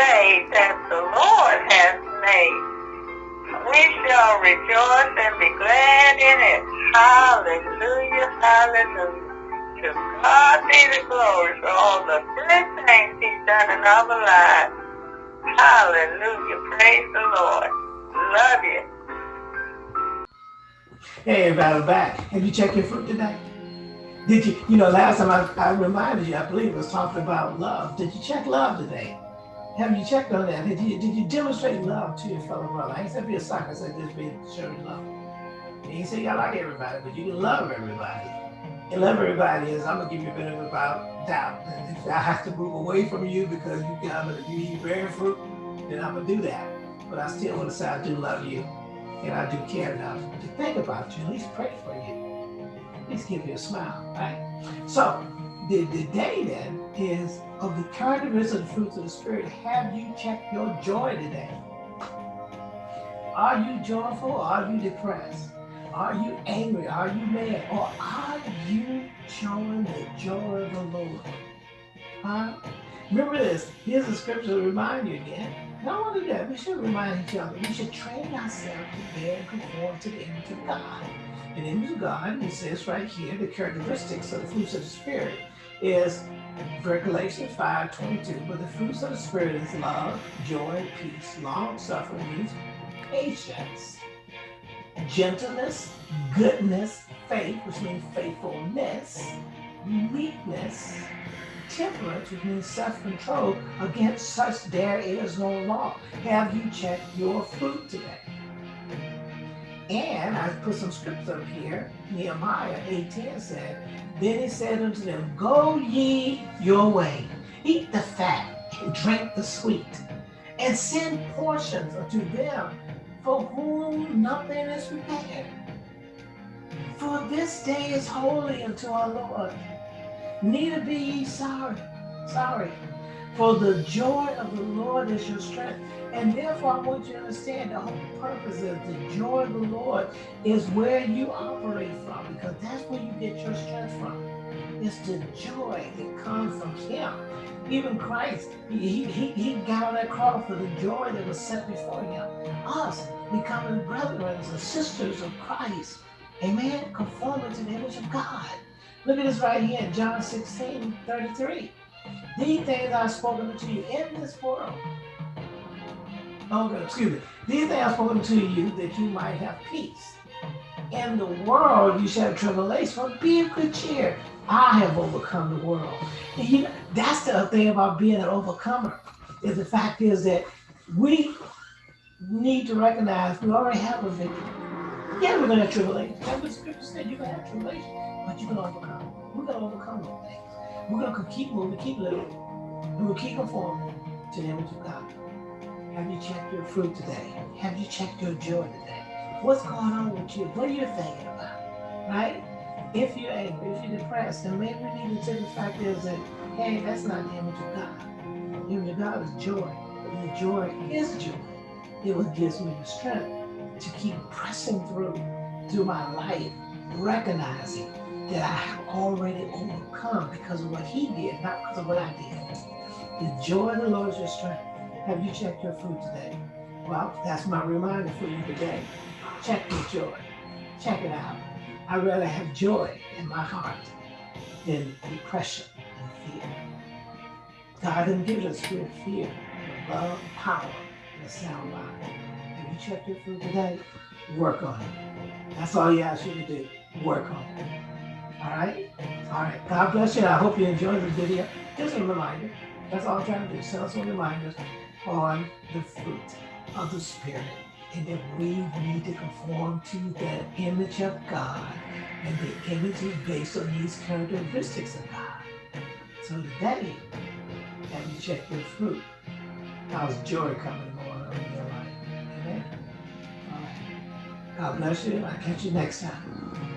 day that the Lord has made. We shall rejoice and be glad in it. Hallelujah, hallelujah. To God be the glory for all the good things he's done in our lives. Hallelujah, praise the Lord. Love you. Hey, everybody, back. Have you checked your fruit today? Did you, you know, last time I, I reminded you, I believe, was talking about love. Did you check love today? Have you checked on that? Did you, did you demonstrate love to your fellow brother? I ain't said be a sucker, I said just be showing love. You ain't say you like everybody, but you can love everybody. And love everybody is, I'm gonna give you a bit of about doubt. And if I have to move away from you because you got you eat bearing fruit, then I'm gonna do that. But I still want to say I do love you and I do care enough to think about you, at least pray for you At least give you a smile, right? So the, the day then is of the of the fruits of the Spirit. Have you checked your joy today? Are you joyful? Are you depressed? Are you angry? Are you mad? Or are you showing the joy of the Lord? Huh? Remember this. Here's a scripture to remind you again. Not only that, we should remind each other. We should train ourselves to bear and conform to the image of God the image of God, he says right here, the characteristics of the fruits of the Spirit is Galatians 5 22. But the fruits of the Spirit is love, joy, peace, long suffering patience, gentleness, goodness, faith, which means faithfulness, meekness, temperance, which means self-control. Against such there is no law. Have you checked your fruit today? And I put some scripts up here. Nehemiah 8:10 said, Then he said unto them, Go ye your way, eat the fat, and drink the sweet, and send portions unto them for whom nothing is prepared. For this day is holy unto our Lord. Neither be ye sorry, sorry, for the joy of the Lord is your strength. And therefore, I want you to understand the whole purpose is the joy of the Lord is where you operate from because that's where you get your strength from. It's the joy that comes from Him. Even Christ, he, he, he got on that cross for the joy that was set before Him. Us becoming brethren and sisters of Christ. Amen. Conforming to the image of God. Look at this right here John 16 33. These things I've spoken to you in this world oh, excuse me. These things I've spoken to you that you might have peace. In the world you shall have tribulation, but be of good cheer. I have overcome the world. And you know, that's the thing about being an overcomer. Is the fact is that we need to recognize we already have a victory. Yeah, we're gonna have tribulation. That's what scripture said. You're gonna have tribulation, but you're gonna overcome. We're gonna overcome those things. We're gonna keep moving, keep living, and we'll keep conforming to the image of God. Have you checked your fruit today? Have you checked your joy today? What's going on with you? What are you thinking about? Right? If you're angry, if you're depressed, then maybe we need to take the fact is that, hey, that's not the image of God. The image of God is joy. But the joy is joy. It what gives me the strength to keep pressing through through my life, recognizing that I have already overcome because of what he did, not because of what I did. The joy of the Lord is your strength. Have you checked your fruit today? Well, that's my reminder for you today. Check your joy. Check it out. I'd rather have joy in my heart than depression and fear. God didn't give us fear, but love, power, and a sound mind. Have you checked your fruit today? Work on it. That's all he asks you to do. Work on it. All right? All right. God bless you. I hope you enjoyed the video. Just a reminder. That's all I'm trying to do. Send us some reminders on the fruit of the Spirit and that we need to conform to the image of God and the image is based on these characteristics of God. So today, have you check your fruit? How's joy coming more in your life? Amen? All right. God bless you. I'll catch you next time.